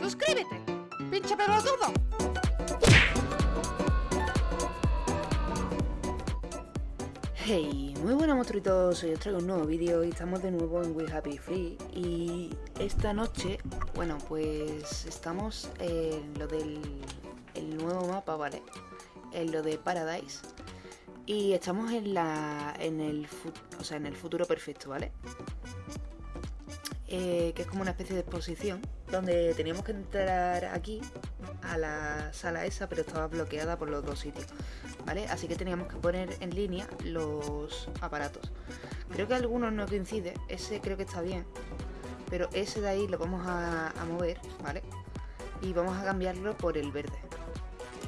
¡Suscríbete! ¡Pinche pelotudo! Hey, muy buenas monstruitos, hoy os traigo un nuevo vídeo y estamos de nuevo en We Happy Free y esta noche, bueno, pues estamos en lo del el nuevo mapa, ¿vale? En lo de Paradise y estamos en la en el, o sea, en el futuro perfecto, ¿vale? Eh, que es como una especie de exposición donde teníamos que entrar aquí a la sala esa, pero estaba bloqueada por los dos sitios, ¿vale? Así que teníamos que poner en línea los aparatos. Creo que algunos no coincide, ese creo que está bien, pero ese de ahí lo vamos a, mover, ¿vale? Y vamos a cambiarlo por el verde,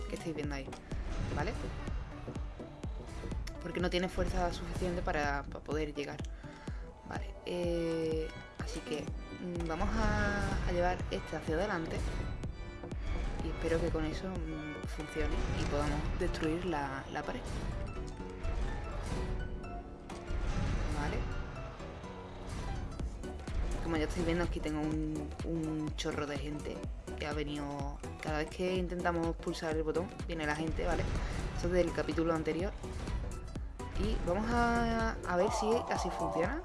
que estáis viendo ahí, ¿vale? Porque no tiene fuerza suficiente para, para poder llegar. Vale, eh, Así que mm, vamos a, llevar este hacia adelante y espero que con eso mm, funcione y podamos destruir la, pared. Vale. Como ya estáis viendo aquí tengo un, un chorro de gente que ha venido... Cada vez que intentamos pulsar el botón viene la gente, ¿vale? Esto es del capítulo anterior. Y vamos a, a ver si así funciona.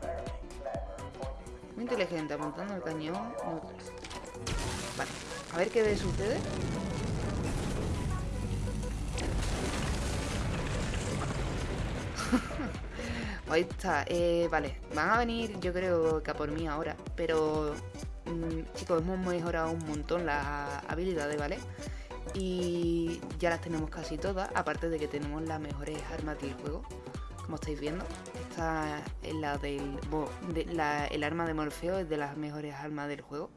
Muy inteligente, apuntando el cañón. Vale, a ver qué sucede. Ahí está, eh, vale, van a venir yo creo que a por mí ahora, pero mm, chicos, hemos mejorado un montón las habilidades, ¿vale? Y ya las tenemos casi todas, aparte de que tenemos las mejores armas del juego como estáis viendo. El arma de Morfeo es de las mejores armas del juego.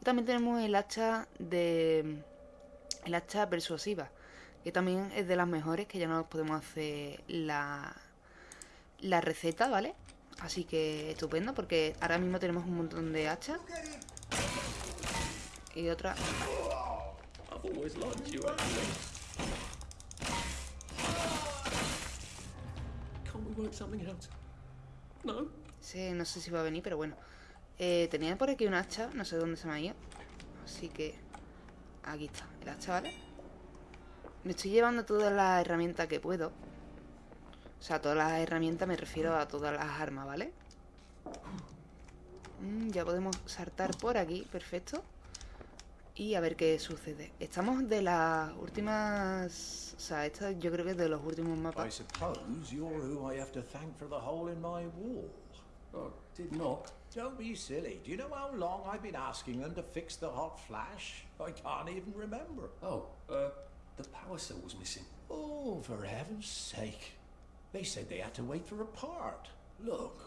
Y también tenemos el hacha de. El hacha persuasiva. Que también es de las mejores, que ya no podemos hacer la. La receta, ¿vale? Así que estupendo, porque ahora mismo tenemos un montón de hachas. Y otra. Sí, no sé si va a venir, pero bueno. Eh, tenía por aquí un hacha, no sé dónde se me ha ido. Así que... Aquí está, el hacha, ¿vale? Me estoy llevando todas las herramientas que puedo. O sea, todas las herramientas me refiero a todas las armas, ¿vale? Mm, ya podemos saltar por aquí, perfecto y a ver qué sucede. Estamos de las últimas... O sea, esta yo creo que es de los últimos mapas. I suppose you're who I have to thank for the hole in my wall. Oh, did not. Don't be silly. Do you know how long I've been asking them to fix the hot flash? I can't even remember. Oh, uh, the power cell was missing. Oh, for heaven's sake. They said they had to wait for a part. Look,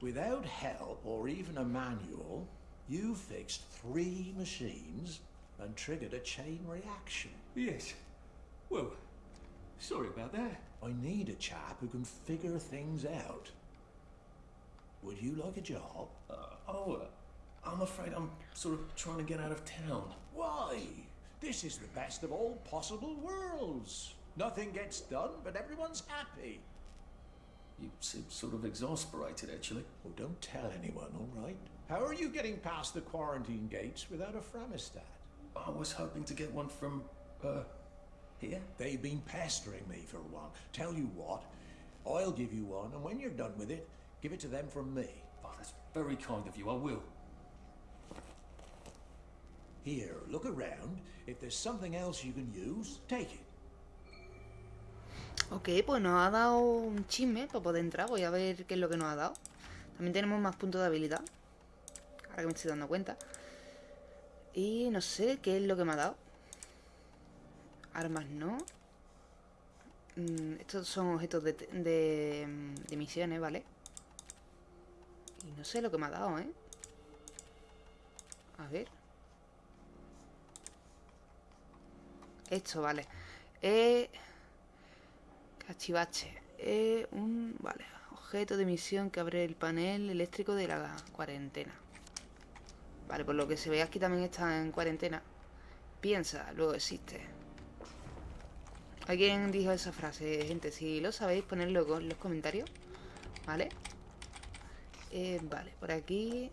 without help or even a manual, you fixed three machines and triggered a chain reaction. Yes. Well, sorry about that. I need a chap who can figure things out. Would you like a job? Uh, oh, uh, I'm afraid I'm sort of trying to get out of town. Why? This is the best of all possible worlds. Nothing gets done, but everyone's happy. You seem sort of exasperated, actually. Well, don't tell anyone, all right? How are you getting past the quarantine gates without a Framistat? I was hoping to get one from, uh, here? They've been pestering me for one. Tell you what, I'll give you one, and when you're done with it, give it to them from me. Oh, that's very kind of you, I will. Here, look around. If there's something else you can use, take it. Ok, pues nos ha dado un chisme para poder entrar. Voy a ver qué es lo que nos ha dado. También tenemos más puntos de habilidad. Ahora que me estoy dando cuenta. Y no sé qué es lo que me ha dado. Armas no. Mm, estos son objetos de, de, misiones, ¿vale? Y no sé lo que me ha dado, ¿eh? A ver. Esto, vale. Eh... Cachivache. Eh, un... Vale. Objeto de misión que abre el panel eléctrico de la cuarentena. Vale, por lo que se ve aquí también está en cuarentena. Piensa, luego existe. ¿Alguien dijo esa frase? Gente, si lo sabéis, ponedlo en los comentarios. ¿Vale? Eh, vale, por aquí...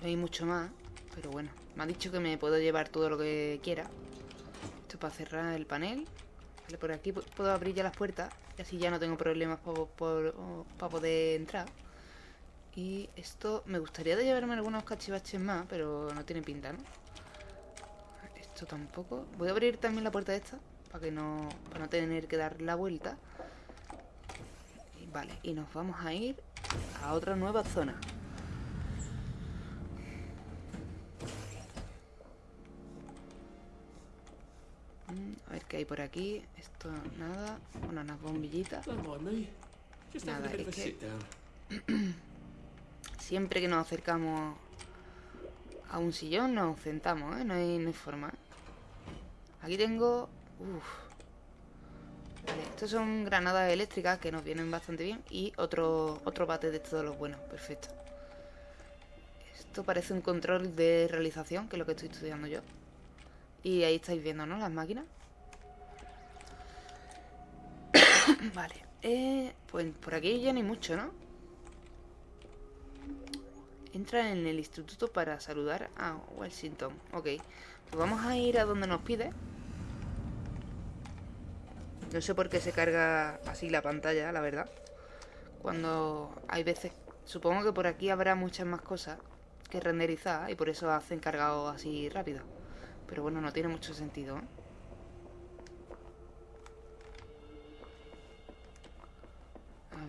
No hay mucho más, pero bueno. Me ha dicho que me puedo llevar todo lo que quiera. Esto es para cerrar el panel. Vale, por aquí puedo abrir ya las puertas. Y así ya no tengo problemas para poder entrar. Y esto... Me gustaría de llevarme algunos cachivaches más, pero no tiene pinta, ¿no? Esto tampoco. Voy a abrir también la puerta esta. Para que no... Para no tener que dar la vuelta. vale, y nos vamos a ir a otra nueva zona. Por aquí. Esto nada. Bueno, unas bombillitas. Nada, es que... Siempre que nos acercamos a un sillón nos sentamos, ¿eh? No hay, no hay forma. Aquí tengo... Uf. Vale, estos son granadas eléctricas que nos vienen bastante bien. Y otro, otro bate de todos los buenos. Perfecto. Esto parece un control de realización, que es lo que estoy estudiando yo. Y ahí estáis viendo, ¿no? Las máquinas. vale. Eh, pues por aquí ya no hay mucho, ¿no? Entra en el instituto para saludar a Washington. Ok. Pues vamos a ir a donde nos pide. No sé por qué se carga así la pantalla, la verdad. Cuando hay veces... Supongo que por aquí habrá muchas más cosas que renderizar y por eso hacen cargado así rápido. Pero bueno, no tiene mucho sentido, ¿eh?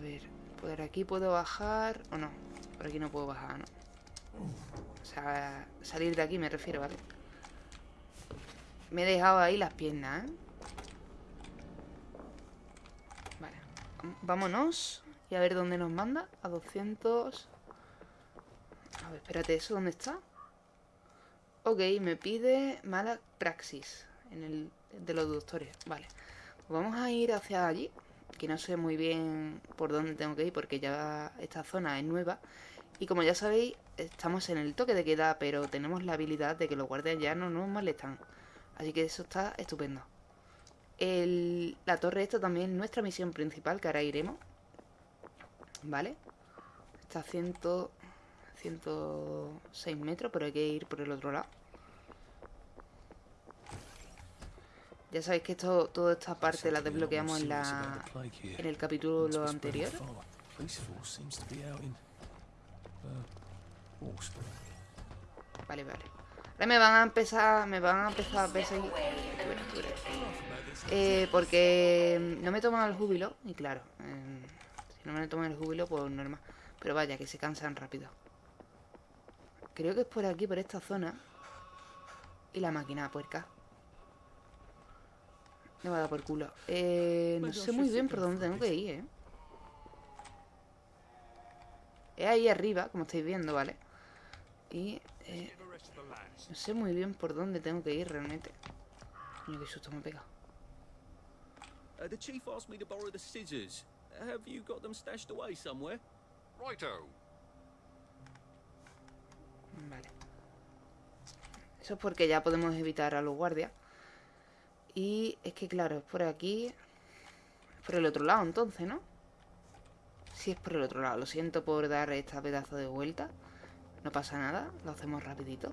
A ver, por aquí puedo bajar o no. Por aquí no puedo bajar, ¿no? O sea, salir de aquí me refiero, ¿vale? Me he dejado ahí las piernas, ¿eh? vámonos. Y a ver dónde nos manda. A 200... A ver, espérate, ¿eso dónde está? Ok, me pide mala praxis en el de los doctores. Vale. Pues vamos a ir hacia allí. Que no sé muy bien por dónde tengo que ir porque ya esta zona es nueva. Y como ya sabéis, estamos en el toque de queda, pero tenemos la habilidad de que los guardias ya no nos molestan. Así que eso está estupendo la torre esta también es nuestra misión principal, que ahora iremos. ¿Vale? Está a 106 metros, pero hay que ir por el otro lado. Ya sabéis que esto, toda esta parte la desbloqueamos en, la, en el capítulo anterior. Vale, vale. Ahora me van a empezar, me van a empezar a perseguir. Eh, porque no me toman el júbilo, y claro, eh, si no me toman el júbilo, pues normal. Pero vaya, que se cansan rápido. Creo que es por aquí, por esta zona. Y la máquina puerca. Me va a dar por culo. Eh, no sé muy bien por dónde tengo que ir, ¿eh? Es ahí arriba, como estáis viendo, ¿vale? Y... Eh, no sé muy bien por dónde tengo que ir realmente. Coño, qué susto me he pegado. Uh, the chief asked me to borrow the scissors. Have you got them stashed away somewhere? Righto. Vale. Eso es porque ya podemos evitar a los guardias. Y es que, claro, es por aquí... Por el otro lado, entonces, ¿no? Sí, es por el otro lado. Lo siento por dar esta pedazo de vuelta. No pasa nada. Lo hacemos rapidito.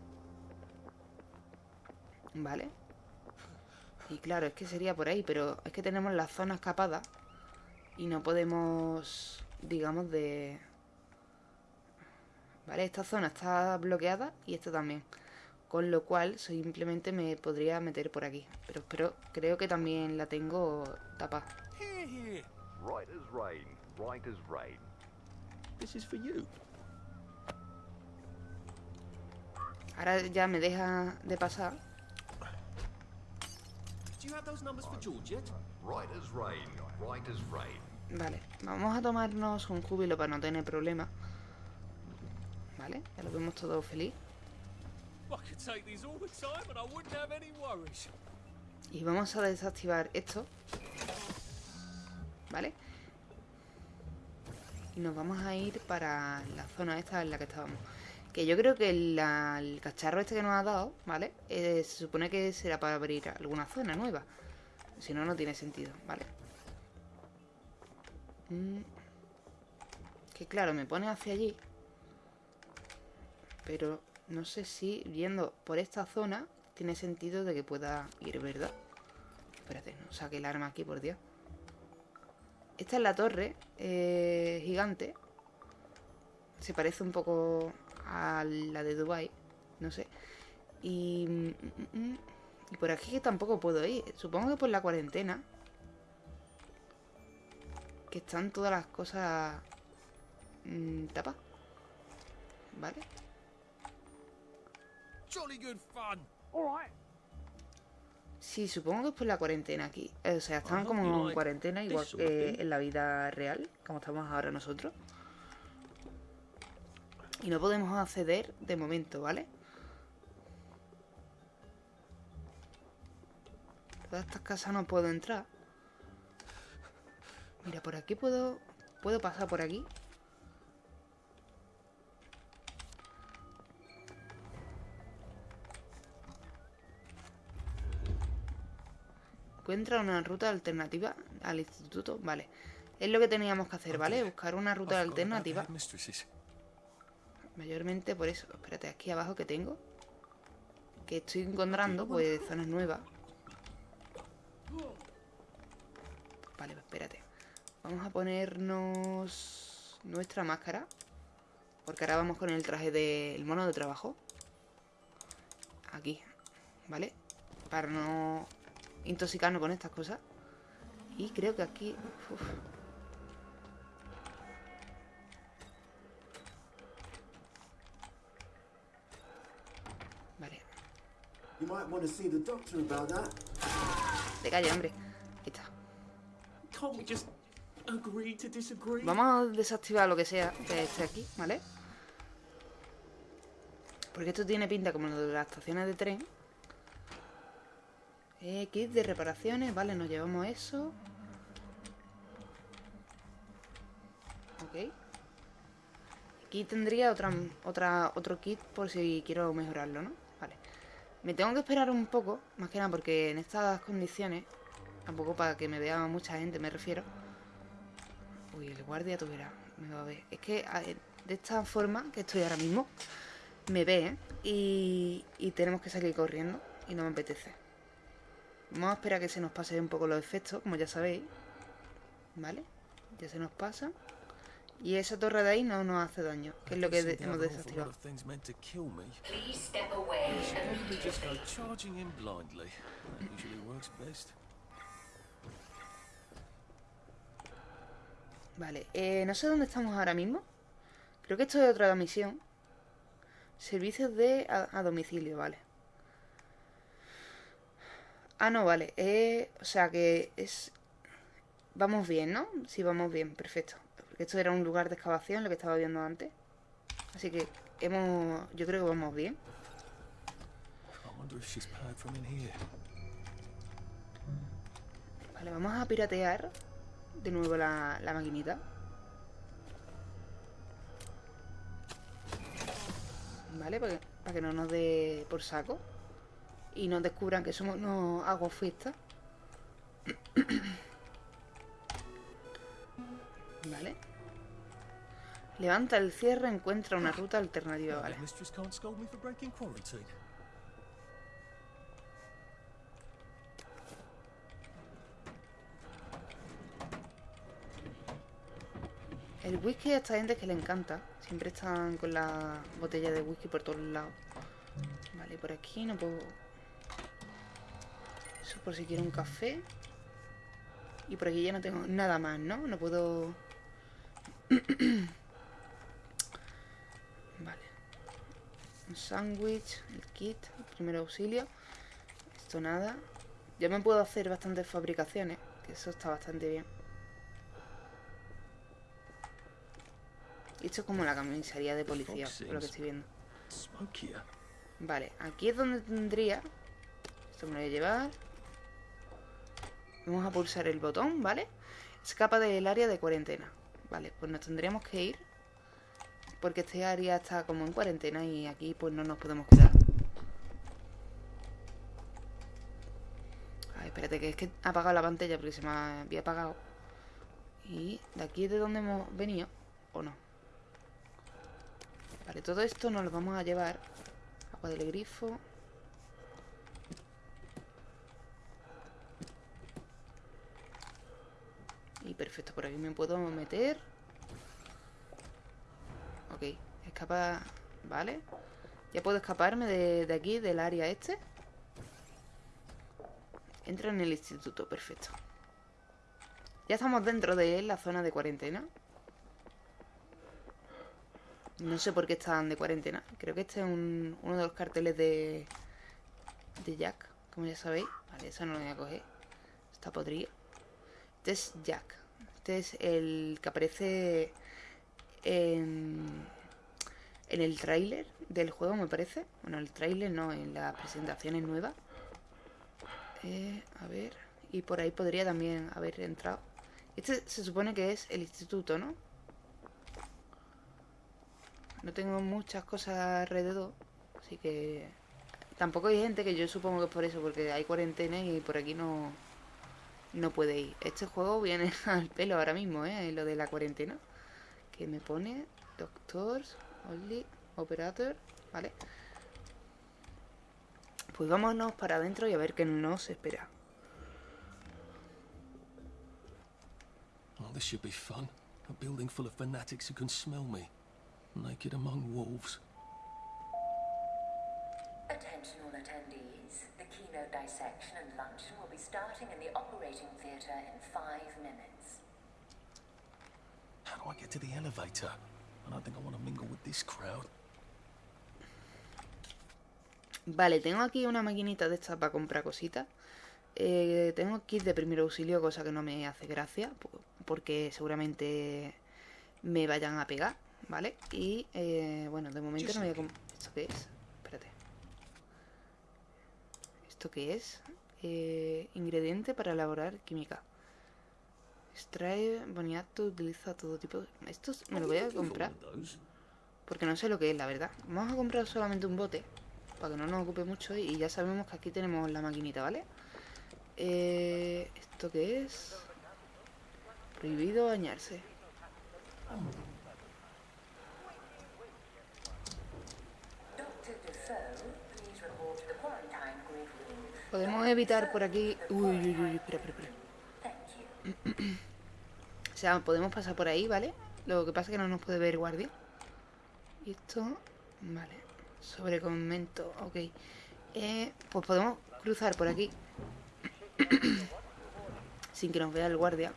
Vale. Y claro, es que sería por ahí, pero es que tenemos la zona escapada y no podemos, digamos, de... Vale, esta zona está bloqueada y esta también. Con lo cual simplemente me podría meter por aquí. Pero, pero creo que también la tengo tapada. Ahora ya me deja de pasar Vale, vamos a tomarnos un júbilo para no tener problemas. Vale, ya lo vemos todo feliz. Y vamos a desactivar esto. ¿Vale? Y nos vamos a ir para la zona esta en la que estábamos. Que yo creo que el cacharro este que nos ha dado, ¿vale? Eh, se supone que será para abrir alguna zona nueva. Si no, no tiene sentido, ¿vale? Mm. Que claro, me pone hacia allí. Pero no sé si yendo por esta zona tiene sentido de que pueda ir, ¿verdad? Espérate, no saque el arma aquí, por Dios. Esta es la torre eh, gigante. Se parece un poco a la de Dubai, no sé. Y, mm, mm, mm, por aquí tampoco puedo ir. Supongo que por la cuarentena. Que están todas las cosas mm, tapadas. ¿Vale? Jolly good fun. Sí, supongo que es por la cuarentena aquí. O sea, están como en cuarentena igual que en la vida real, como estamos ahora nosotros. Y no podemos acceder de momento, ¿vale? Todas estas casas no puedo entrar. Mira, por aquí puedo... ¿Puedo pasar por aquí? Encuentra una ruta alternativa al instituto. Vale. Es lo que teníamos que hacer, ¿vale? Buscar una ruta alternativa. Mayormente por eso. Espérate, aquí abajo que tengo. Que estoy encontrando, pues, zonas nuevas. Vale, pues espérate. Vamos a ponernos nuestra máscara. Porque ahora vamos con el traje del mono de trabajo. Aquí, ¿vale? Para no intoxicarnos con estas cosas. Y creo que aquí... uf. Vale, You might want to see the doctor about that. te calla, hombre. Ahí está. Can't we just agree to disagree? Vamos a desactivar lo que sea que esté aquí, ¿vale? Porque esto tiene pinta como lo de las estaciones de tren. Eh, kit de reparaciones, vale, nos llevamos eso. Ok. Aquí tendría otra, otra, otro kit por si quiero mejorarlo, ¿no? Vale. Me tengo que esperar un poco, más que nada porque en estas condiciones, tampoco para que me vea mucha gente, me refiero. Uy, el guardia tuviera. Me va a ver. Es que de esta forma que estoy ahora mismo, me ve, ¿eh? Y, y tenemos que salir corriendo. Y no me apetece. Vamos a esperar a que se nos pase un poco los efectos, como ya sabéis. ¿Vale? Ya se nos pasa. Y esa torre de ahí no nos hace daño, que es lo que de- hemos desactivado. Vale, eh, no sé dónde estamos ahora mismo. Creo que esto es otra misión. Servicios de a, a domicilio, vale. Ah, no, vale. eh, o sea que es... Vamos bien, ¿no? Sí, vamos bien, perfecto. Porque esto era un lugar de excavación, lo que estaba viendo antes. Así que hemos... Yo creo que vamos bien. Vale, vamos a piratear de nuevo la, la maquinita. Vale, para que, para que no nos dé por saco. Y nos descubran que somos unos aguafiestas. Vale. Levanta el cierre, encuentra una ruta alternativa, vale. El whisky a esta gente que le encanta. Siempre están con la botella de whisky por todos lados. Vale, por aquí no puedo... Eso por si quiero un café. Y por aquí ya no tengo nada más, ¿no? No puedo... vale. Un sándwich, el kit, el primer auxilio. Esto nada. Ya me puedo hacer bastantes fabricaciones, que eso está bastante bien. Esto es como la comisaría de policía, por lo que estoy viendo. Vale, aquí es donde tendría... Esto me lo voy a llevar. Vamos a pulsar el botón, ¿vale? Escapa del área de cuarentena. Vale, pues nos tendríamos que ir. Porque este área está como en cuarentena y aquí pues no nos podemos quedar. Ay, espérate, que es que he apagado la pantalla porque se me había apagado. Y de aquí es de donde hemos venido, ¿o no? Vale, todo esto nos lo vamos a llevar. Agua del grifo. Y perfecto, por aquí me puedo meter. Ok, escapa... Vale. Ya puedo escaparme de, de aquí, del área este. Entra en el instituto, perfecto. Ya estamos dentro de la zona de cuarentena. No sé por qué están de cuarentena. Creo que este es un- uno de los carteles de, de Jack, como ya sabéis. Vale, eso no lo voy a coger. Está podrido. Este es Jack. Este es el que aparece en, en el tráiler del juego, me parece. Bueno, el tráiler no, en las presentaciones nuevas. Eh, a ver. Y por ahí podría también haber entrado. Este se supone que es el instituto, ¿no? No tengo muchas cosas alrededor. Así que... Tampoco hay gente que yo supongo que es por eso, porque hay cuarentena y por aquí no... No puede ir. Este juego viene al pelo ahora mismo, ¿eh? Lo de la cuarentena. Que me pone... Doctors, only, operator, ¿vale? Pues vámonos para adentro y a ver qué nos espera. Oh, this should be fun. A building full of fanatics who can smell me. Naked among wolves. Attention all attendees. The keynote dissection and luncheon will be starting in the operating theatre in five minutes. How do I get to the elevator? I don't think I want to mingle with this crowd. Vale, tengo aquí una maquinita de estas para comprar cositas. Eh, tengo kit de primer auxilio, cosa que no me hace gracia, po- porque seguramente me vayan a pegar, ¿vale? Y eh, bueno, de momento no voy a comprar... ¿Esto qué es? Espérate. ¿Esto qué es? Eh, ingrediente para elaborar química. Extrae boniato, utiliza todo tipo de... Esto me lo voy a comprar. Porque no sé lo que es, la verdad. Vamos a comprar solamente un bote. Para que no nos ocupe mucho. Y ya sabemos que aquí tenemos la maquinita, ¿vale? Eh, ¿Esto qué es? Prohibido bañarse. Podemos evitar por aquí... Uy, uy, uy, espera, espera, espera. O sea, podemos pasar por ahí, ¿vale? Lo que pasa es que no nos puede ver guardia. Y esto... Vale. Sobre convento, ok. Eh, pues podemos cruzar por aquí. Sin que nos vea el guardia.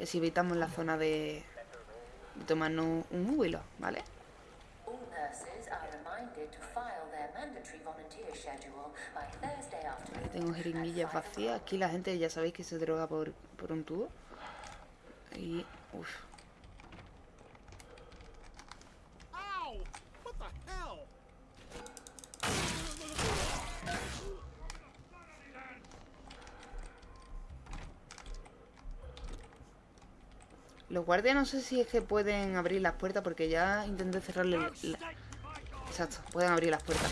Y así evitamos la zona de... de tomarnos un huilo, ¿vale? Tengo jeringuillas vacías. Aquí la gente ya sabéis que se droga por, por un tubo. Y... Uf. Los guardias no sé si es que pueden abrir las puertas porque ya intenté cerrarle... la- Exacto, pueden abrir las puertas.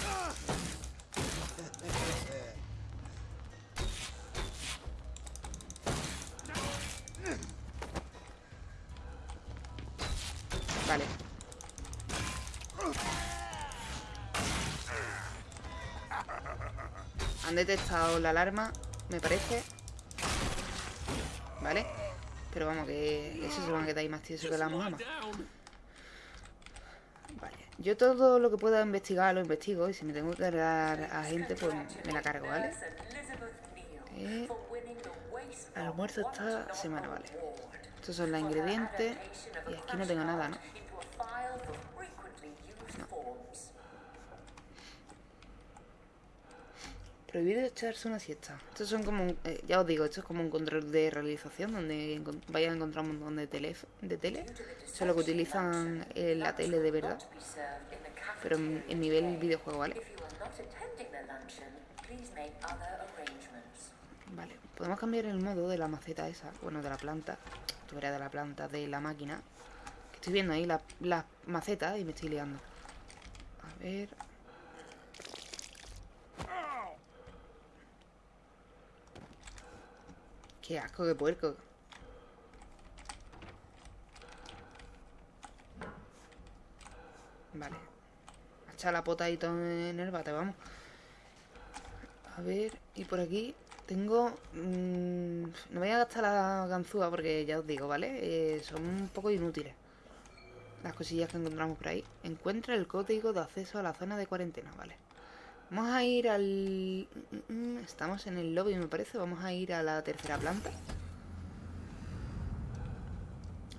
Detectado la alarma, me parece. Vale. Pero vamos, que eso se van a quedar ahí más tieso que la. Down. Vale. Yo todo lo que pueda investigar lo investigo y si me tengo que cargar a gente, pues me la cargo, ¿vale? Eh, almuerzo esta semana, vale. Estos son los ingredientes. Y aquí no tengo nada, ¿no? Prohibido echarse una siesta. Estos son como, un- eh, ya os digo, esto es como un control de realización donde vais a encontrar un montón de tele, de tele. Eso es lo que utilizan en la tele de verdad, pero en, en nivel videojuego, ¿vale? Vale, podemos cambiar el modo de la maceta esa, bueno, de la planta, tú verás de la planta, de la máquina. Que estoy viendo ahí las las macetas y me estoy liando. A ver... Qué asco, qué puerco. Vale. echar la pota y todo en el bate, vamos. A ver, y por aquí tengo... mm, no voy a gastar la ganzúa porque ya os digo, ¿vale? Eh, son un poco inútiles. Las cosillas que encontramos por ahí. Encuentra el código de acceso a la zona de cuarentena, ¿vale? Vamos a ir al... mm, mm, Estamos en el lobby, me parece. Vamos a ir a la tercera planta.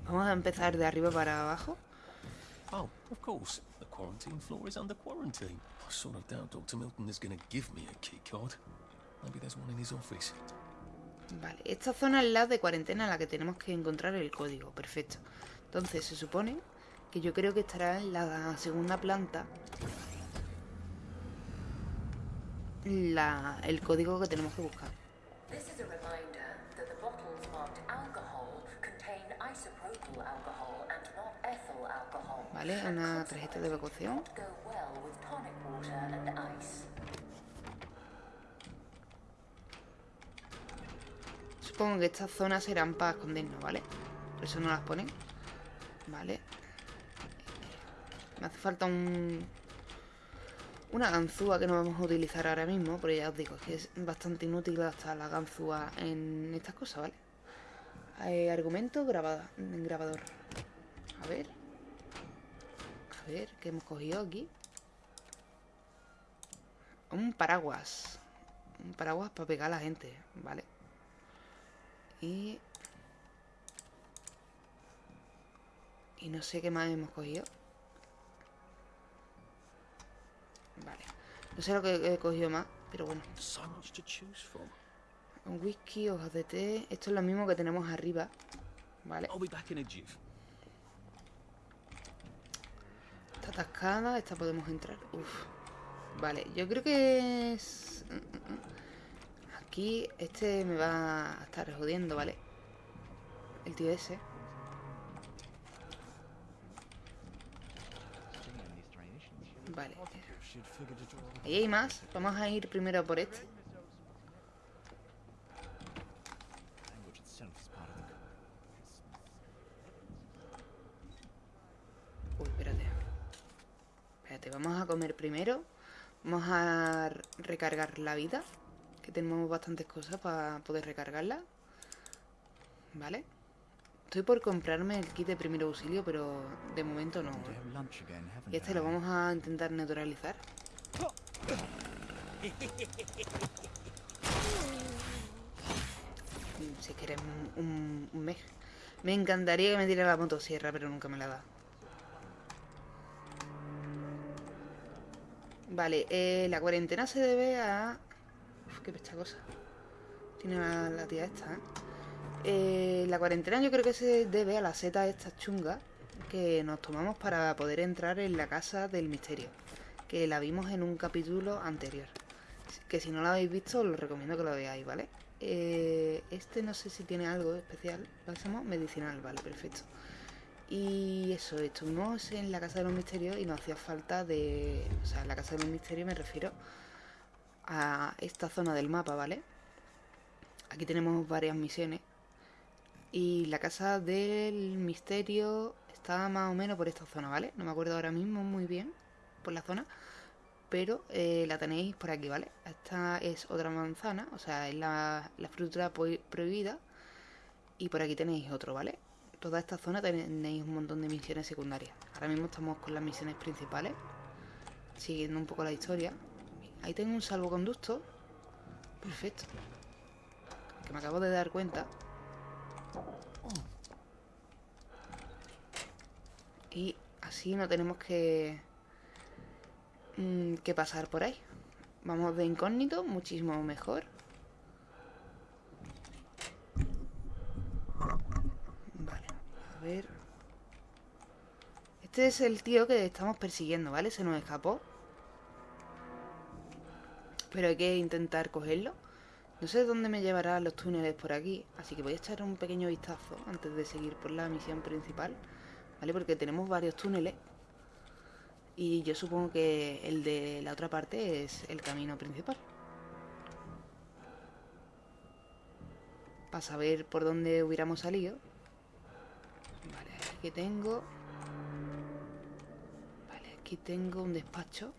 Vamos a empezar de arriba para abajo. Oh, of course. The quarantine floor is under quarantine. I sort of doubt Dr. Milton is going to give me a key card. Maybe there's one in his office. Vale, esta zona es la de cuarentena en la que tenemos que encontrar el código. Perfecto. Entonces se supone que yo creo que estará en la segunda planta la, el código que tenemos que buscar. Vale, una tarjeta de evacuación. Supongo que estas zonas serán para escondernos, ¿vale? Por eso no las ponen. Vale. Me hace falta un... Una ganzúa que no vamos a utilizar ahora mismo, pero ya os digo, que es bastante inútil gastar la ganzúa en estas cosas, ¿vale? Eh, argumento grabada, grabador. A ver. A ver, ¿qué hemos cogido aquí? Un paraguas. Un paraguas para pegar a la gente, ¿vale? Y... Y no sé qué más hemos cogido. Vale. No sé lo que he cogido más, pero bueno. Un whisky, hojas de té. Esto es lo mismo que tenemos arriba. Vale. Está atascada, esta podemos entrar. Uf. Vale, yo creo que es... mm, mm, mm. Aquí este me va a estar jodiendo, ¿vale? El tío ese. Vale. Ahí hay más. Vamos a ir primero por este. Uy, espérate. Espérate, vamos a comer primero. Vamos a recargar la vida. Que tenemos bastantes cosas para poder recargarla. ¿Vale? Estoy por comprarme el kit de primer auxilio, pero de momento no. Y este lo vamos a intentar neutralizar. Si quieres un, un, mej. Me encantaría que me diera la motosierra, pero nunca me la da. Vale, eh, la cuarentena se debe a... Uf, qué pecha cosa. Tiene la, la tía esta, ¿eh? Eh, La cuarentena yo creo que se debe a la seta esta chunga que nos tomamos para poder entrar en la casa del misterio. Que la vimos en un capítulo anterior. Que si no la habéis visto, os recomiendo que lo veáis, ¿vale? Eh, este no sé si tiene algo especial. Bálsamo medicinal, vale, perfecto. Y eso, estuvimos en la Casa de los Misterios y nos hacía falta de... O sea, en la Casa de los Misterios me refiero a esta zona del mapa, ¿vale? Aquí tenemos varias misiones. Y la Casa del Misterio está más o menos por esta zona, ¿vale? No me acuerdo ahora mismo muy bien por la zona. Pero eh, la tenéis por aquí, ¿vale? Esta es otra manzana, o sea, es la, la fruta prohibida. Y por aquí tenéis otro, ¿vale? Toda esta zona tenéis un montón de misiones secundarias. Ahora mismo estamos con las misiones principales. Siguiendo un poco la historia. Ahí tengo un salvoconducto. Perfecto. Que me acabo de dar cuenta. Y así no tenemos que... mm, que pasar por ahí. Vamos de incógnito, muchísimo mejor. Vale, a ver. Este es el tío que estamos persiguiendo, ¿vale? Se nos escapó. Pero hay que intentar cogerlo. No sé dónde me llevará los túneles por aquí, así que voy a echar un pequeño vistazo antes de seguir por la misión principal, ¿vale? Porque tenemos varios túneles y yo supongo que el de la otra parte es el camino principal. Para saber por dónde hubiéramos salido. Vale, aquí tengo... Vale, aquí tengo un despacho.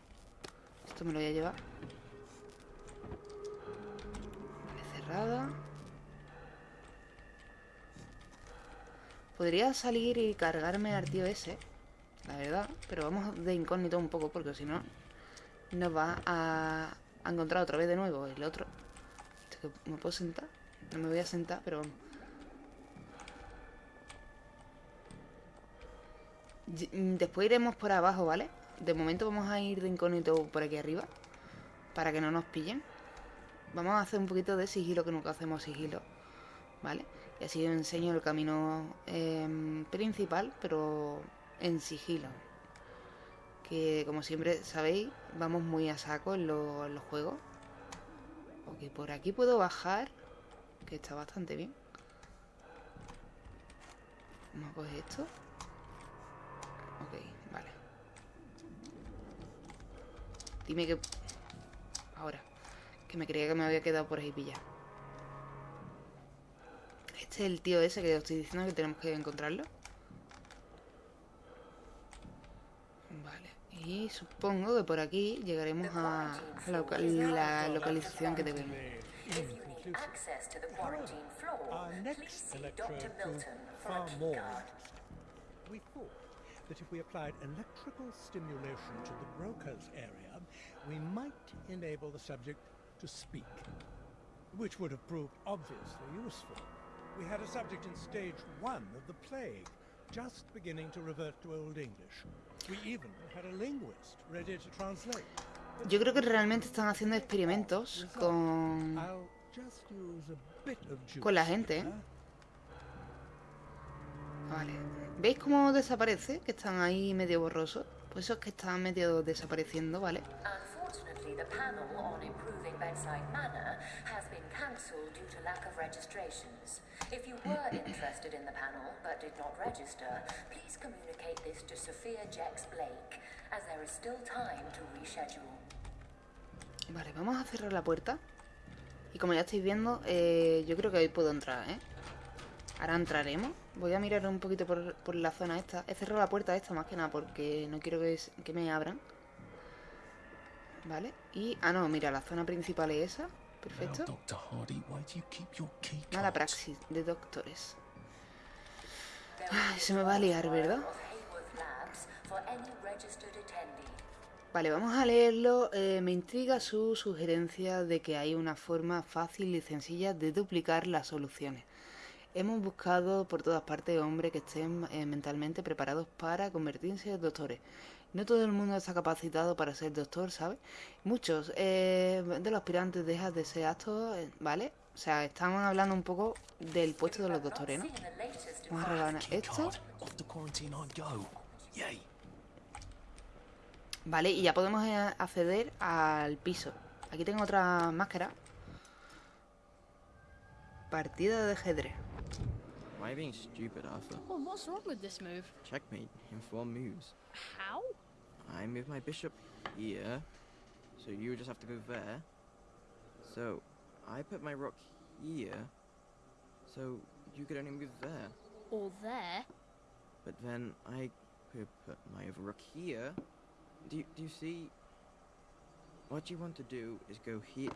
Esto me lo voy a llevar. Podría salir y cargarme al tío ese, la verdad. Pero vamos de incógnito un poco porque si no nos va a, a encontrar otra vez de nuevo el otro. Esto que- ¿Me puedo sentar? No me voy a sentar, pero vamos. Mm, Después iremos por abajo, ¿vale? De momento vamos a ir de incógnito por aquí arriba. Para que no nos pillen. Vamos a hacer un poquito de sigilo, que nunca hacemos sigilo. ¿Vale? Y así enseño el camino em, principal, pero en sigilo. Que como siempre sabéis, vamos muy a saco en, lo- en los juegos. Ok, por aquí puedo bajar. Que está bastante bien. Vamos a coger esto. Ok, vale. Dime que... Ahora. Que me creía que me había quedado por ahí pillado. Este es el tío ese que os estoy diciendo que tenemos que encontrarlo. Vale. Y supongo que por aquí llegaremos a, a la, loca- la localización que debemos. If you need access to the quarantine floor, Our please next see electrode Dr. proved Milton for a far key more card. interesting. We thought that if we applied electrical stimulation to the broker's area, we might enable the subject to speak, which would have proved obviously useful. We had a subject in stage one of the plague, just beginning to revert to Old English. We even had a linguist ready to translate. Yo creo que realmente están haciendo experimentos con... I'll just use a bit of juice Con la gente, ¿eh? Vale. ¿Veis cómo desaparece? Que están ahí medio borrosos. Pues esos que están medio desapareciendo, ¿vale? Unfortunately, the panel on improving bedside manner has been cancelled due to lack of registrations. If you were interested in the panel but did not register, please communicate this to Sophia Jex Blake, as there is still time to reschedule. Vale, vamos a cerrar la puerta. Y como ya estáis viendo, eh, yo creo que ahí puedo entrar, ¿eh? Ahora entraremos. Voy a mirar un poquito por, por la zona esta. He cerrado la puerta esta más que nada porque no quiero que, es- que me abran. Vale. Y... Ah, no, mira, la zona principal es esa. Perfecto. Mala praxis de doctores. Ay, se me va a liar, ¿verdad? Vale, vamos a leerlo. Eh, me intriga su sugerencia de que hay una forma fácil y sencilla de duplicar las soluciones. Hemos buscado por todas partes hombres que estén eh, mentalmente preparados para convertirse en doctores. No todo el mundo está capacitado para ser doctor, ¿sabes? Muchos eh, de los aspirantes dejan de ser aptos, eh, ¿vale? O sea, estamos hablando un poco del puesto de los doctores, ¿no? Vamos a regalar esto. card. Off the quarantine I go. Yay. Vale, y ya podemos eh, acceder al piso. Aquí tengo otra máscara. Partida de ajedrez. Why are you being stupid, Arthur? Well, what's wrong with this move? Checkmate in four moves. How? I move my bishop here, so you just have to go there. So, I put my rook here, so you could only move there. Or there? But then I could put my other rook here. Do you, do you see? What you want to do is go here.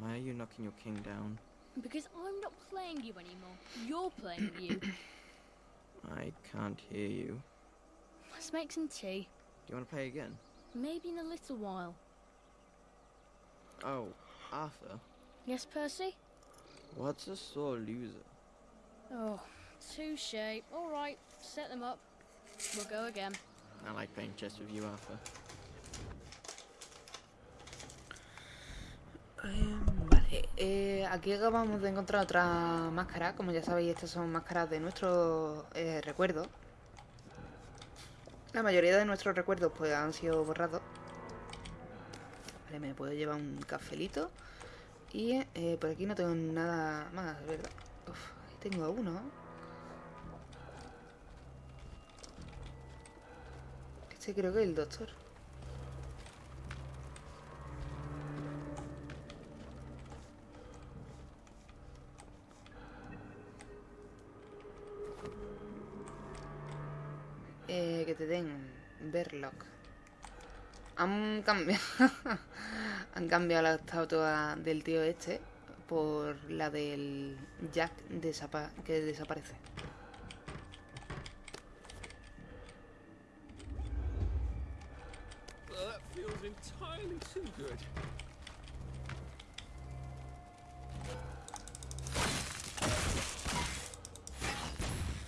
Why are you knocking your king down? Because I'm not playing you anymore. You're playing you. I can't hear you. Let's make some tea. Do you want to play again? Maybe in a little while. Oh, Arthur, Yes, Percy? what's a sore loser? Oh, touche. Alright, set them up. We'll go again. I like playing chess with you, Arthur. Eh, vale, eh, aquí acabamos de encontrar otra máscara. Como ya sabéis, estas son máscaras de nuestros eh, recuerdos. La mayoría de nuestros recuerdos pues han sido borrados. Vale, me puedo llevar un cafelito. Y eh, por aquí no tengo nada más, ¿verdad? Uf, ahí tengo uno. Este creo que es el doctor. Eh, que te den Verloc. Han cambiado. han cambiado la estatua del tío este por la del Jack que desaparece.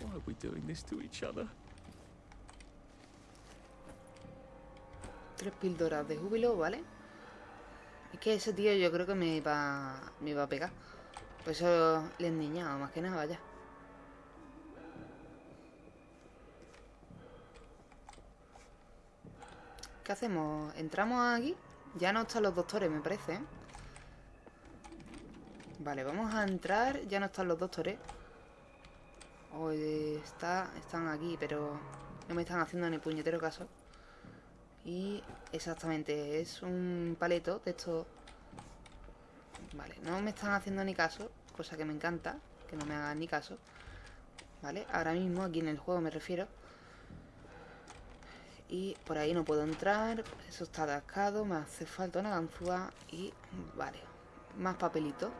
Why are we doing this to each other? Tres píldoras de júbilo, ¿vale? Es que ese tío yo creo que me iba, me iba a pegar. Por eso le he endiñado, más que nada, vaya. ¿Qué hacemos? ¿Entramos aquí? Ya no están los doctores, me parece, ¿eh? Vale, vamos a entrar. Ya no están los doctores. Está, están aquí, pero no me están haciendo ni puñetero caso. Y exactamente, es un paleto de estos... Vale, no me están haciendo ni caso, cosa que me encanta, que no me hagan ni caso. Vale, ahora mismo aquí en el juego me refiero. Y por ahí no puedo entrar, eso está atascado, me hace falta una ganzúa y... Vale, más papelito.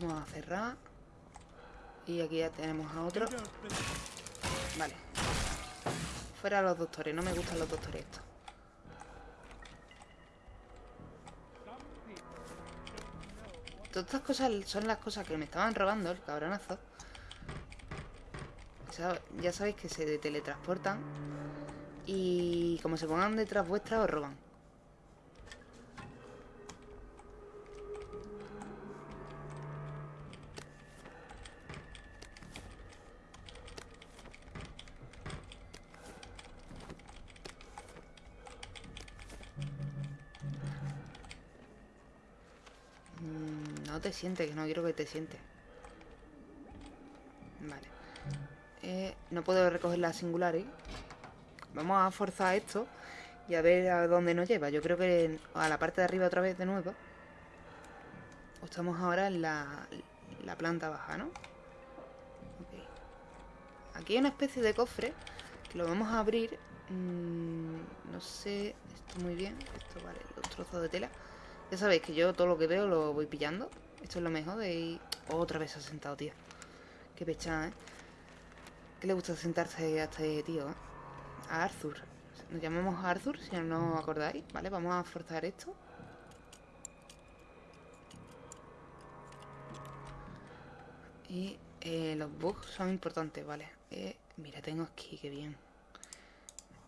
Vamos a cerrar. Y aquí ya tenemos a otro. Vale. Fuera los doctores, no me gustan los doctores estos. Todas estas cosas son las cosas que me estaban robando el cabronazo. Ya sabéis que se teletransportan. Y como se pongan detrás vuestra, os roban. Mm, No te sientes, que no quiero que te sientes. Vale. Eh, no puedo recoger las singulares. Vamos a forzar esto y a ver a dónde nos lleva. Yo creo que a la parte de arriba otra vez de nuevo. Estamos ahora en la, la planta baja, ¿no? Aquí hay una especie de cofre que lo vamos a abrir. Mm, no sé, esto muy bien. Esto vale, los trozos de tela. Ya sabéis que yo todo lo que veo lo voy pillando. Esto es lo mejor de ir... Otra vez se ha sentado, tío. Qué pechada, ¿eh? ¿Qué le gusta sentarse a este tío, eh? A Arthur. Nos llamamos Arthur, si no os acordáis. Vale, vamos a forzar esto. Y eh, los bugs son importantes, vale. Eh, mira, tengo aquí, qué bien.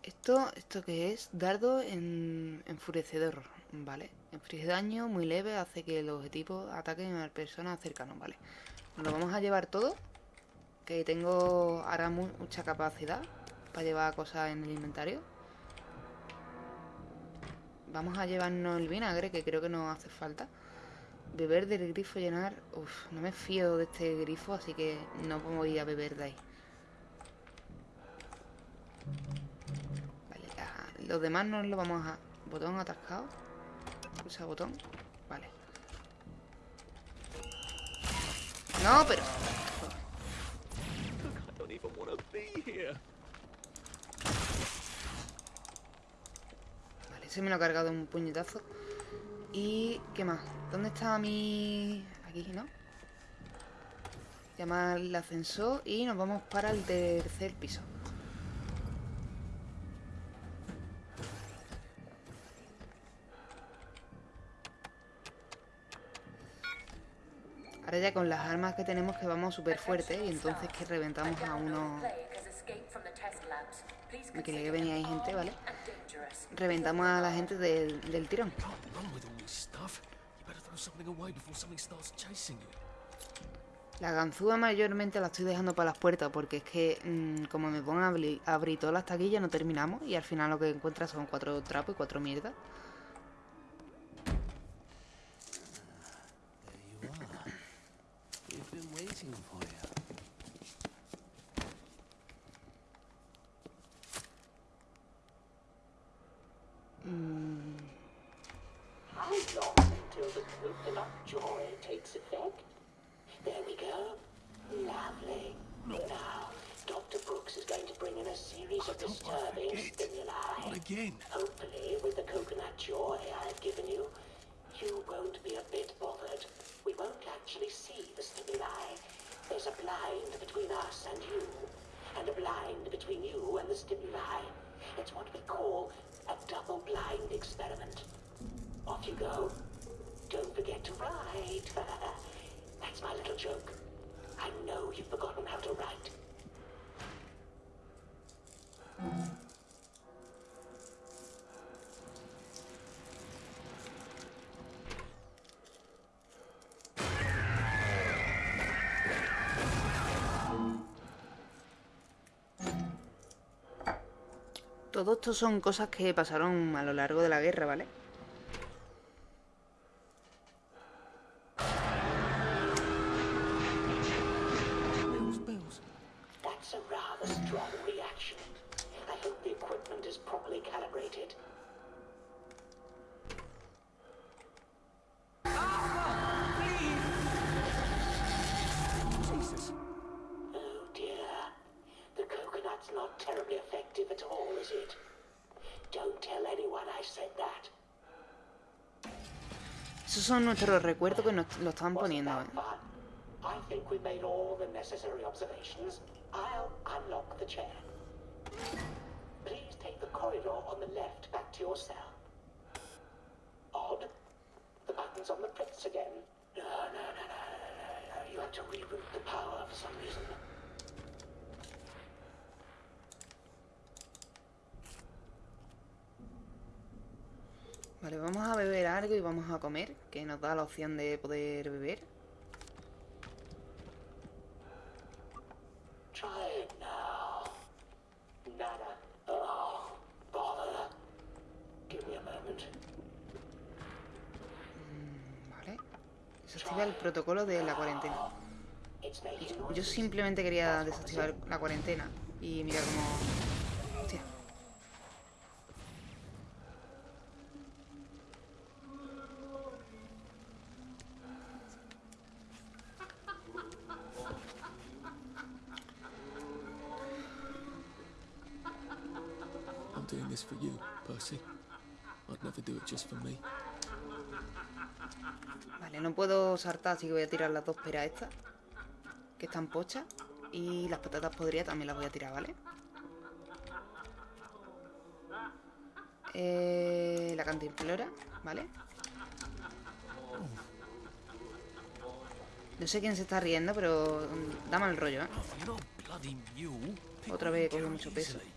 Esto, ¿esto qué es? Dardo en enfurecedor, vale. Inflige daño muy leve, hace que los objetivos ataquen a personas cercanas, vale. Nos lo vamos a llevar todo. Que tengo ahora mu- mucha capacidad para llevar cosas en el inventario. Vamos a llevarnos el vinagre, que creo que nos hace falta. Beber del grifo llenar. Uf, no me fío de este grifo, así que no voy a beber de ahí. Vale, ya, los demás no lo vamos a. Botón atascado. Pulsa botón. Vale. No, pero. Vale, se me lo ha cargado un puñetazo. ¿Y qué más? ¿Dónde está mi...? Aquí, ¿no? Llamar el ascensor y nos vamos para el tercer piso. Ya con las armas que tenemos que vamos súper fuerte y entonces que reventamos a uno... Me creía que venía ahí gente, ¿vale? Reventamos a la gente del, del tirón. La ganzúa mayormente la estoy dejando para las puertas porque es que mm, como me pongo a abri- a abrir todas las taquillas no terminamos y al final lo que encuentras son cuatro trapos y cuatro mierdas. There you are. We've been waiting for you. How long until the coconut joy takes effect? There we go. Lovely. Now, Dr. disturbing stimuli. Not again. Hopefully, with the coconut joy I've given you, you won't be a bit bothered. We won't actually see the stimuli. There's a blind between us and you, and a blind between you and the stimuli. It's what we call a double-blind experiment. Off you go. Don't forget to write. That's my little joke. I know you've forgotten how to write. Todo esto son cosas que pasaron a lo largo de la guerra, ¿vale? Odd. The button's on the prints again. No, no, no, no, no. You had to reroute the power for some reason. Vale, vamos a beber algo y vamos a comer, que nos da la opción de poder beber. Moment. Vale. Desactiva el protocolo de la cuarentena. Yo simplemente quería desactivar la cuarentena. Y mira cómo... Hostia. I'm doing this for you, Percy. I'd never do it just for me. Vale, no puedo saltar, así que voy a tirar las dos peras estas. Que están pochas. Y las patatas podridas también las voy a tirar, ¿vale? Eh, la cantimplora, ¿vale? No sé quién se está riendo, pero mm, da mal rollo, ¿eh? Otra vez carrot mucho peso. easily.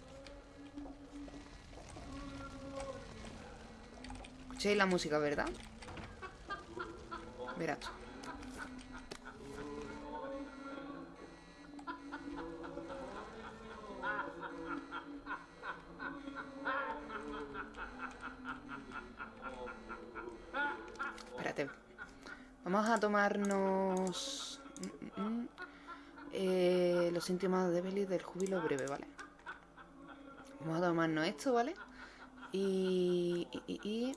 Escucháis la música, ¿verdad? Verás tú. Espérate. Vamos a tomarnos mm, mm, eh, los síntomas débiles del júbilo breve, ¿vale? Vamos a tomarnos esto, ¿vale? Y, y-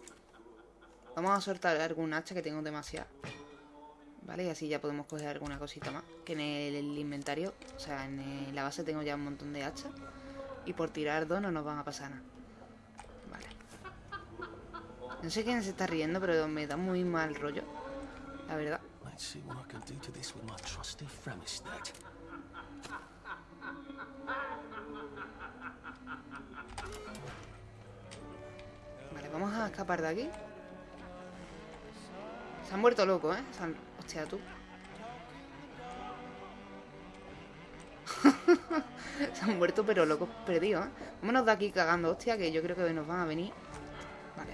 vamos a soltar algún hacha que tengo demasiado. ¿Vale? Y así ya podemos coger alguna cosita más. Que en el, inventario, o sea, en la base tengo ya un montón de hachas. Y por tirar dos no nos van a pasar nada. Vale. No sé quién se está riendo, pero me da muy mal rollo. La verdad. Let's see what I can do to this with my trusty Fremistat. Vale, vamos a escapar de aquí. Se han vuelto locos, ¿eh? Se han- Hostia, tú. Se han vuelto pero locos perdidos, ¿eh? Vámonos de aquí cagando, hostia, que yo creo que nos van a venir. Vale.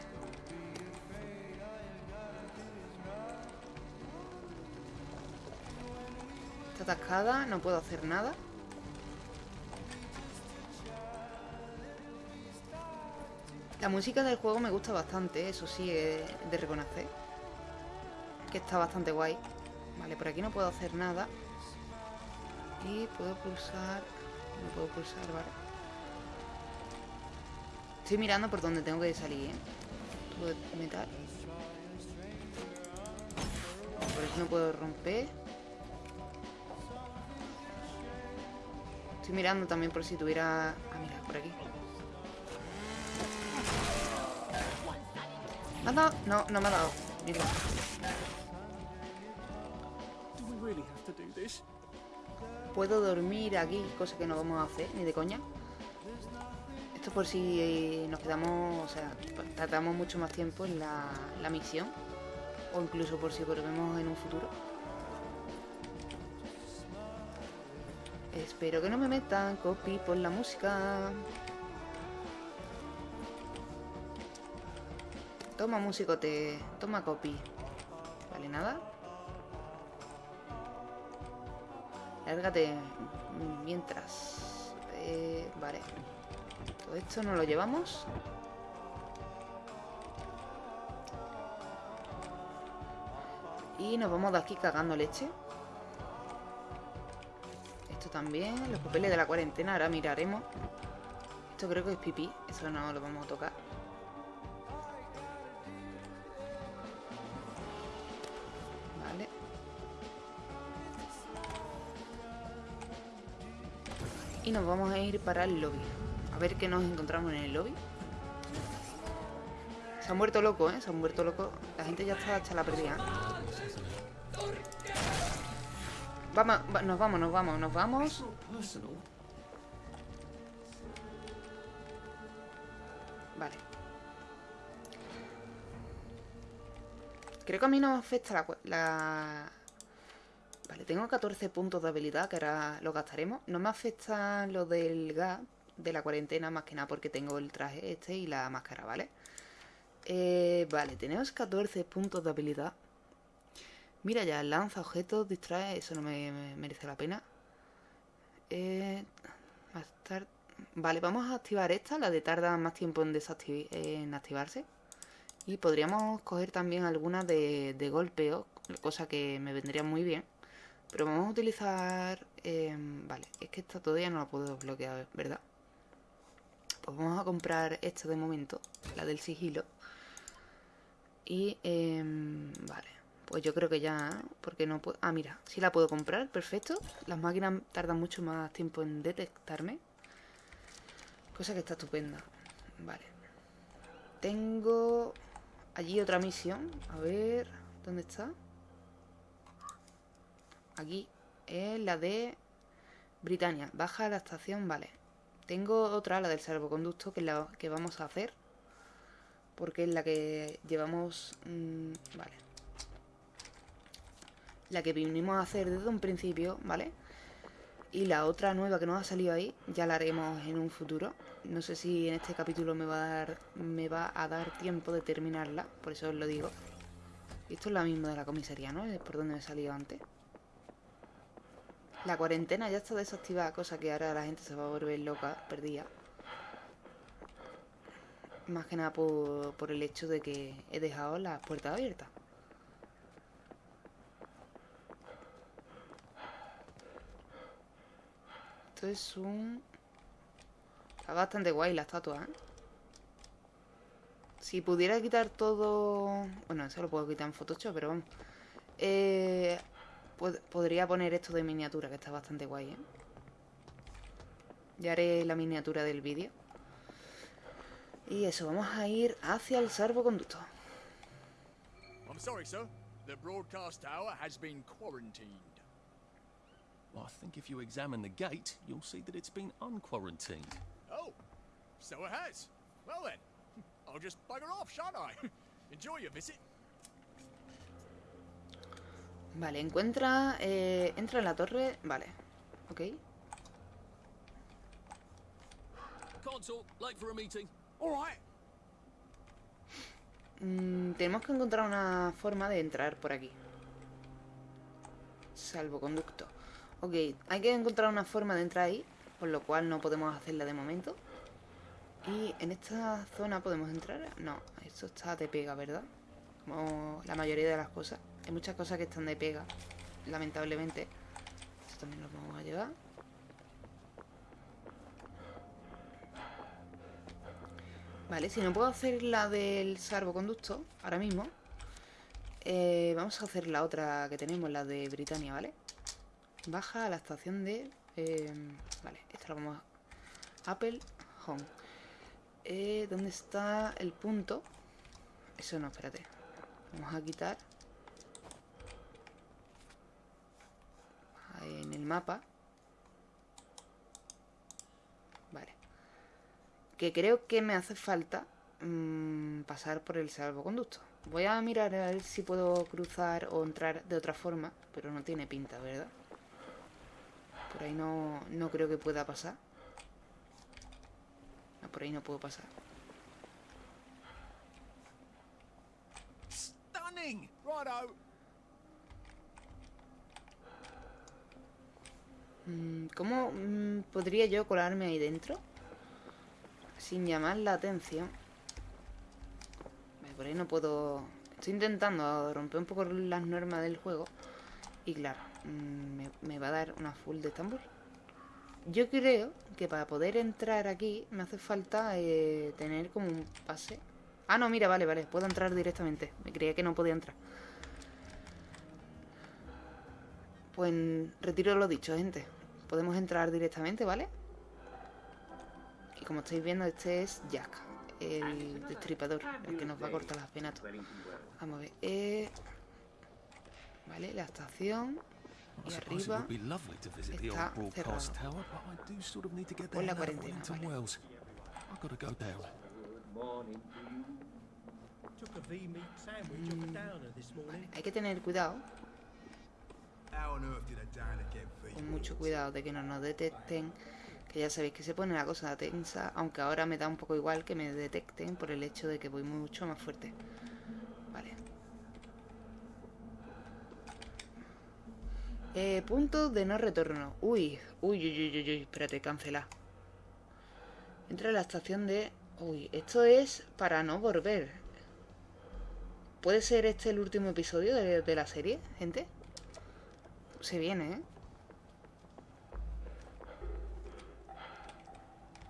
Atascada, no puedo hacer nada. La música del juego me gusta bastante, eso sí, es de reconocer. Que está bastante guay. Vale, por aquí no puedo hacer nada. Y puedo pulsar... No puedo pulsar, vale. Estoy mirando por donde tengo que salir, ¿eh? Metal. Por eso no puedo romper. Estoy mirando también por si tuviera... Ah, mira, por aquí. ¿Me has dado? No, no me ha dado. Mira. Puedo dormir aquí, cosa que no vamos a hacer, ni de coña. Esto por si eh, nos quedamos, o sea, tardamos mucho más tiempo en la, la misión. O incluso por si volvemos en un futuro. Espero que no me metan copy por la música. Toma musicote, toma copy. Vale, nada. Lárgate mientras. Eh, vale. Todo esto no lo llevamos. Y nos vamos de aquí cagando leche. También. Los papeles de la cuarentena. Ahora miraremos. Esto creo que es pipí. Eso no lo vamos a tocar. Vale. Y nos vamos a ir para el lobby. A ver qué nos encontramos en el lobby. Se han muerto loco, ¿eh? Se han muerto loco. La gente ya está hecha la perdida. Vamos, va- nos vamos, nos vamos, nos vamos. Vale. Creo que a mí no me afecta la... la... Vale, tengo 14 puntos de habilidad que ahora lo gastaremos. No me afecta lo del gas de la cuarentena más que nada porque tengo el traje este y la máscara, ¿vale? Eh, vale, tenemos 14 puntos de habilidad. Mira ya, lanza objetos, distrae, eso no me, me merece la pena. Eh, más tar- Vale, vamos a activar esta, la de tarda más tiempo en, desacti- en activarse. Y podríamos coger también alguna de, de golpeo, cosa que me vendría muy bien. Pero vamos a utilizar... em, vale, es que esta todavía no la puedo bloquear, ¿verdad? Pues vamos a comprar esta de momento, la del sigilo. Y... em, vale, pues yo creo que ya... Porque no puedo... Ah, mira, sí la puedo comprar, perfecto. Las máquinas tardan mucho más tiempo en detectarme. Cosa que está estupenda. Vale. Tengo allí otra misión. A ver, ¿dónde está? Aquí. Es la de Britannia. Baja a la estación, vale. Tengo otra, la del salvoconducto, que es la que vamos a hacer. Porque es la que llevamos... mm, vale. La que vinimos a hacer desde un principio, ¿vale? Y la otra nueva que nos ha salido ahí, ya la haremos en un futuro. No sé si en este capítulo me va a dar, me va a dar tiempo de terminarla, por eso os lo digo. Esto es la misma de la comisaría, ¿no? Es por donde me he salido antes. La cuarentena ya está desactivada, cosa que ahora la gente se va a volver loca, perdida. Más que nada por, por el hecho de que he dejado las puertas abiertas. Esto es un... Está bastante guay la estatua, ¿eh? Si pudiera quitar todo... Bueno, eso lo puedo quitar en Photoshop, pero vamos. Eh, pod- podría poner esto de miniatura, que está bastante guay, ¿eh? Ya haré la miniatura del vídeo. Y eso, vamos a ir hacia el salvoconducto. I'm sorry, sir. The broadcast tower has been quarantined. Well, I think if you examine the gate, you'll see that it's been unquarantined. Oh, so it has. Well then, I'll just bugger off, shan't I? Enjoy your visit. Vale, encuentra... eh, entra en la torre... Vale, ok. Can't talk. Late for a meeting. All right. Mm, tenemos que encontrar una forma de entrar por aquí. Salvoconducto. Ok, hay que encontrar una forma de entrar ahí, por lo cual no podemos hacerla de momento. Y en esta zona podemos entrar. No, esto está de pega, ¿verdad? Como la mayoría de las cosas. Hay muchas cosas que están de pega, lamentablemente. Esto también lo vamos a llevar. Vale, si no puedo hacer la del salvoconducto ahora mismo, eh, vamos a hacer la otra que tenemos, la de Britannia, ¿vale? Baja a la estación de... eh, vale, esta lo vamos a... Apple Home. Eh, ¿Dónde está el punto? Eso no, espérate. Vamos a quitar. En el mapa. Vale. Que creo que me hace falta mm, pasar por el salvoconducto. Voy a mirar a ver si puedo cruzar o entrar de otra forma, pero no tiene pinta, ¿verdad? Por ahí no, no creo que pueda pasar. No, por ahí no puedo pasar. Stunning! Righto. Mm, ¿Cómo mm, podría yo colarme ahí dentro? Sin llamar la atención. Por ahí no puedo... Estoy intentando romper un poco las normas del juego. Y claro, me, me va a dar una full de Estambul. Yo creo que para poder entrar aquí me hace falta eh, tener como un pase. Ah, no, mira, vale, vale. Puedo entrar directamente. Me creía que no podía entrar. Pues retiro lo dicho, gente. Podemos entrar directamente, ¿vale? Y como estáis viendo, este es Jack, el destripador, el que nos va a cortar las penas. Vamos a ver. eh, Vale, la estación. Y arriba would be lovely to visit the está old broadcast cerrado. tower, but I do sort of need to get Por there la cuarentena, Wellington vale. Wells. I've got to go down. Took a V-meat sandwich off a downer this morning. Hay que tener cuidado, con mucho cuidado de que no nos detecten. Que ya sabéis que se pone la cosa tensa, aunque ahora me da un poco igual que me detecten por el hecho de que voy mucho más fuerte. Vale. Eh, punto de no retorno. Uy, uy, uy, uy, uy, uy, espérate, cancelar. Entra a la estación de... Uy, esto es para no volver. ¿Puede ser este el último episodio de, de la serie, gente? Se viene, ¿eh?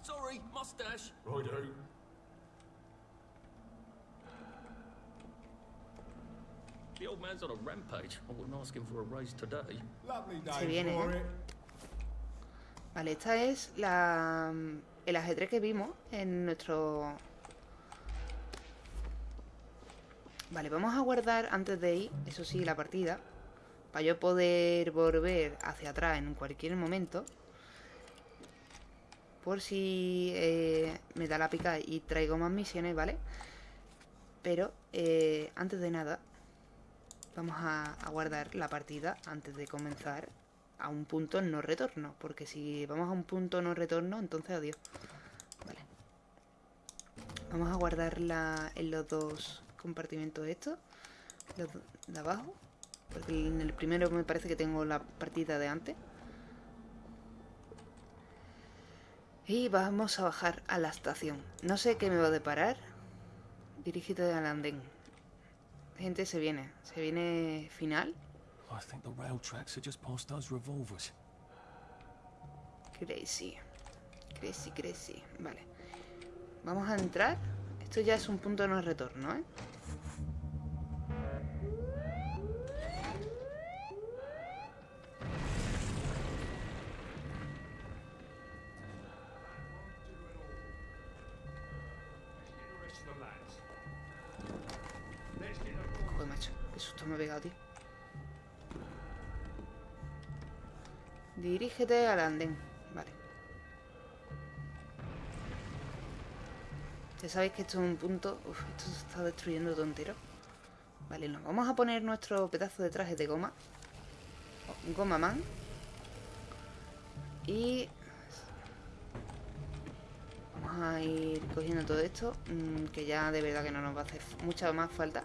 Sorry, mustache. The old man's on a rampage. I wouldn't ask him for a raise today. Lovely day Se viene, for ¿eh? it. Vale, esta es la el ajedrez que vimos en nuestro... Vale, vamos a guardar antes de ir, eso sí, la partida. Para yo poder volver hacia atrás en cualquier momento. Por si eh, me da la pica y traigo más misiones, ¿vale? Pero eh, antes de nada, vamos a, guardar la partida antes de comenzar a un punto no retorno. Porque si vamos a un punto no retorno, entonces adiós. Vale. Vamos a guardarla en los dos compartimentos estos. Los de abajo. Porque en el primero me parece que tengo la partida de antes. Y vamos a bajar a la estación. No sé qué me va a deparar. Dirígete al andén. Gente, se viene. Se viene final. I think the rail tracks are just past those revolvers. Crazy. Crazy, crazy. Vale. Vamos a entrar. Esto ya es un punto de no retorno, ¿eh? Dirígete al andén. Vale. Ya sabéis que esto es un punto... Uf, esto se está destruyendo todo entero. Vale, nos vamos a poner nuestro pedazo de traje de goma. Oh, Goma man. Y... Vamos a ir cogiendo todo esto. mm, que ya de verdad que no nos va a hacer mucha más falta.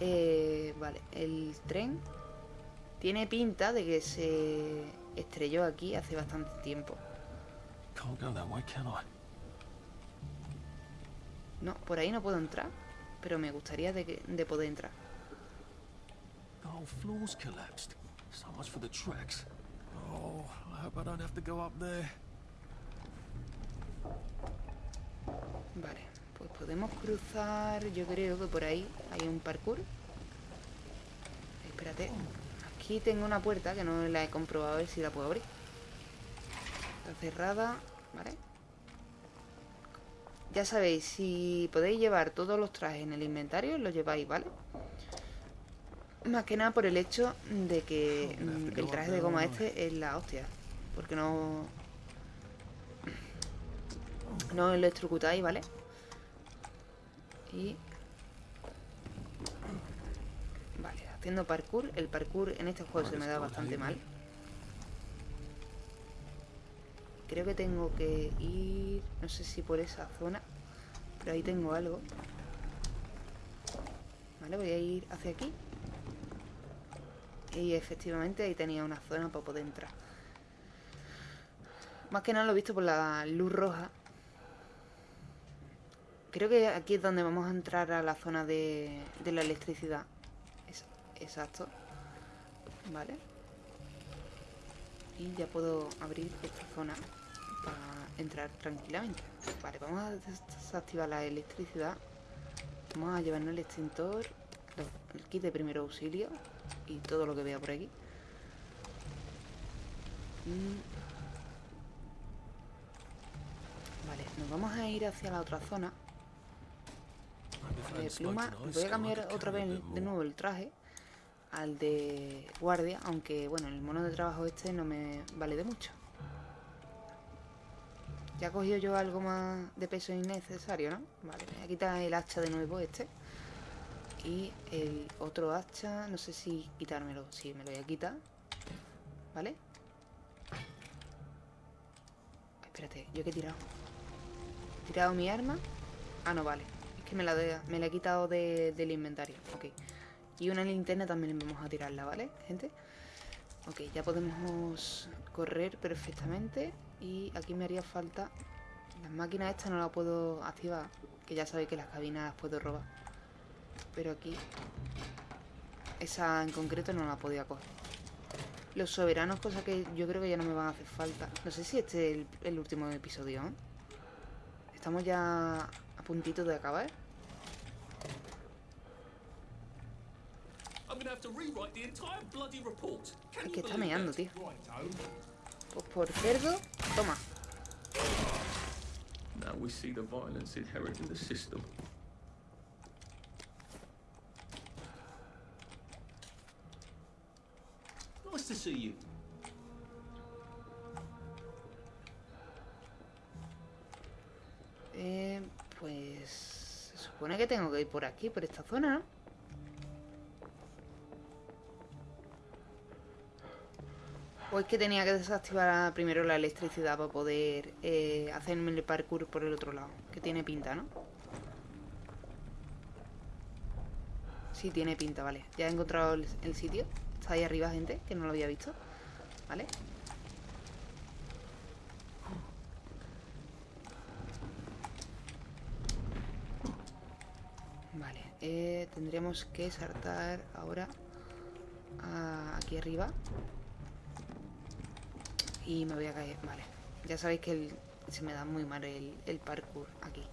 Eh, vale, el tren tiene pinta de que se estrelló aquí hace bastante tiempo. No, por ahí no puedo entrar, pero me gustaría de, que- de poder entrar. Oh. Vale, podemos cruzar, yo creo que por ahí hay un parkour. Espérate, aquí tengo una puerta que no la he comprobado a ver si la puedo abrir. Está cerrada, ¿vale? Ya sabéis, si podéis llevar todos los trajes en el inventario, los lleváis, ¿vale? Más que nada por el hecho de que mm, el traje de goma este es la hostia. Porque no... No lo electrocutáis, ¿vale? Y... Vale, haciendo parkour. El parkour en este juego se me da bastante mal. Creo que tengo que ir... No sé si por esa zona. Pero ahí tengo algo. Vale, voy a ir hacia aquí. Y efectivamente ahí tenía una zona para poder entrar. Más que nada lo he visto por la luz roja. Creo que aquí es donde vamos a entrar a la zona de, de la electricidad. Es- exacto. Vale. Y ya puedo abrir esta zona para entrar tranquilamente. Vale, vamos a desactivar la electricidad. Vamos a llevarnos el extintor, el kit de primer auxilio y todo lo que vea por aquí. Mm. Vale, nos vamos a ir hacia la otra zona. De pluma, voy a cambiar otra vez de nuevo el traje al de guardia, aunque bueno, el mono de trabajo este no me vale de mucho. Ya he cogido yo algo más de peso innecesario, ¿no? Vale, me voy a quitar el hacha de nuevo este. Y el otro hacha, no sé si quitármelo. Sí, me lo voy a quitar. ¿Vale? Espérate, ¿yo qué he tirado? ¿He tirado mi arma? Ah, no, vale. Que me la, de- me la he quitado de- del inventario. Ok. Y una linterna también vamos a tirarla, ¿vale, gente? Ok, ya podemos correr perfectamente. Y aquí me haría falta... Las máquinas estas no las puedo activar. Que ya sabéis que las cabinas las puedo robar. Pero aquí... Esa en concreto no la podía coger. Los soberanos, cosa que yo creo que ya no me van a hacer falta. No sé si este es el, el último episodio, ¿eh? Estamos ya a puntito de acabar. I'm gonna have to rewrite the entire bloody report. Can Es que está meando, tío. Pues por cerdo, toma. Now we see the violence inherent in the system. Nice to see you. Eh, pues... Se supone que tengo que ir por aquí, por esta zona, ¿no? O es que tenía que desactivar primero la electricidad para poder eh, hacerme el parkour por el otro lado. Que tiene pinta, ¿no? Sí, tiene pinta, vale. Ya he encontrado el, sitio. Está ahí arriba, gente, que no lo había visto. ¿Vale? Vale, eh, tendremos que saltar ahora aquí arriba. Y me voy a caer, vale. Ya sabéis que se me da muy mal el, el parkour aquí.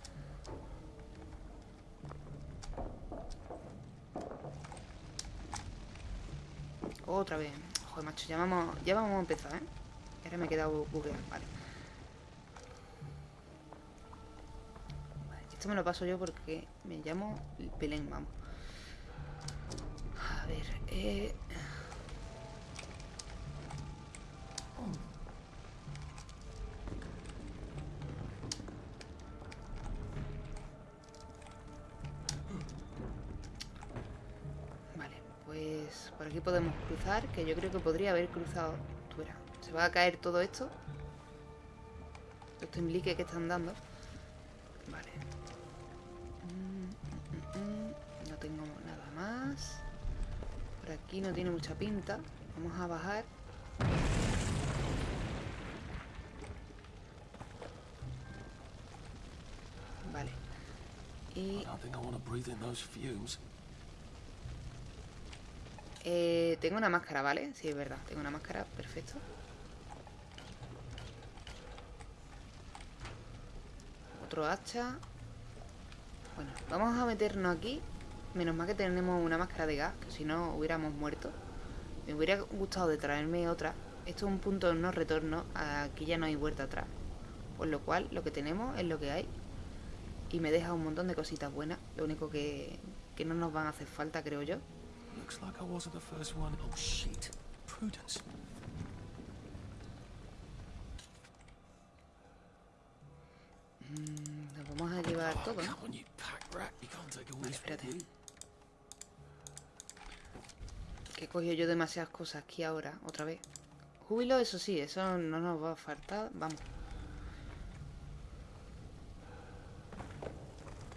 Otra vez. Joder, macho, ya vamos, ya vamos a empezar, ¿eh? Ahora me he quedado bugueado, vale. Esto me lo paso yo porque me llamo Belén, vamos. A ver, eh... que yo creo que podría haber cruzado. Tú se va a caer todo esto. Estos implique que están dando. Vale. Mm, mm, mm, No tengo nada más. Por aquí no tiene mucha pinta. Vamos a bajar. Vale. Y I don't think I want to breathe in those fumes. Eh, tengo una máscara, ¿vale? Sí, es verdad. Tengo una máscara, perfecto. Otro hacha. Bueno, vamos a meternos aquí. Menos mal que tenemos una máscara de gas, que si no hubiéramos muerto. Me hubiera gustado de traerme otra. Esto es un punto no retorno. Aquí ya no hay vuelta atrás. Por lo cual, lo que tenemos es lo que hay. Y me deja un montón de cositas buenas. Lo único que, que no nos van a hacer falta, creo yo. Looks like I wasn't the first one. Oh shit. Prudence. Mm, nos vamos a llevar Oh, todo, espérate. Que he cogido yo demasiadas cosas aquí ahora, otra vez. Júbilo, eso sí, eso no nos va a faltar. Vamos.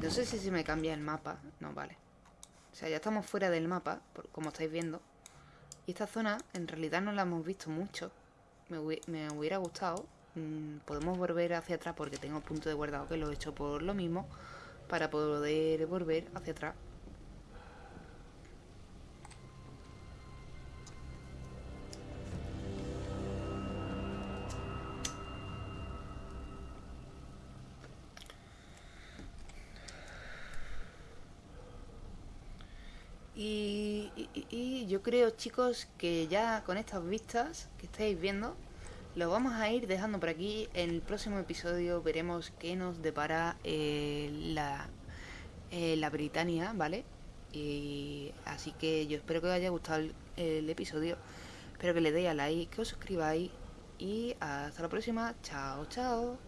No sé si se me cambia el mapa. No, vale. O sea, ya estamos fuera del mapa, como estáis viendo. Y esta zona, en realidad, no la hemos visto mucho. Me hubiera gustado. Mm, podemos volver hacia atrás porque tengo punto de guardado que lo he hecho por lo mismo. Para poder volver hacia atrás. Yo creo, chicos, que ya con estas vistas que estáis viendo, lo vamos a ir dejando por aquí. En el próximo episodio veremos qué nos depara eh, la, eh, la Britania, ¿vale? Y así que yo espero que os haya gustado el, el episodio. Espero que le deis a like, que os suscribáis. Y hasta la próxima. Chao, chao.